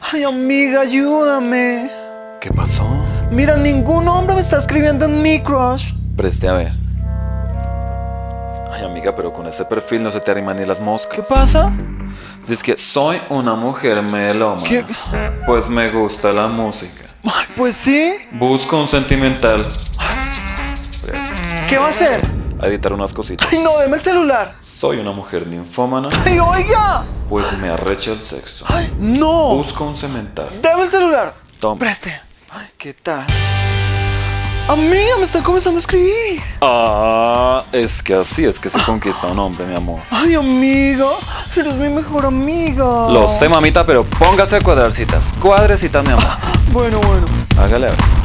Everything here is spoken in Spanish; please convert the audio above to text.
Ay, amiga, ayúdame. ¿Qué pasó? Mira, ningún hombre me está escribiendo en mi crush. Preste a ver. Ay, amiga, pero con ese perfil no se te arriman ni las moscas. ¿Qué pasa? Dice que soy una mujer melómana. ¿Qué? Pues me gusta la música. Ay, pues sí. Busco un sentimental. ¿Qué va a hacer? A editar unas cositas. Ay, no, deme el celular. Soy una mujer ninfómana. Ay, oiga. Pues me arrecha el sexo. Ay, no. Busco un cemental. Deme el celular. Toma. Preste. Ay, ¿qué tal? Amiga, me están comenzando a escribir. Ah, es que así es que se conquista un hombre, mi amor. Ay, amiga, eres mi mejor amiga. Lo sé, mamita, pero póngase a cuadrar citas. Cuadre citas, mi amor. Bueno, bueno. Hágale a ver.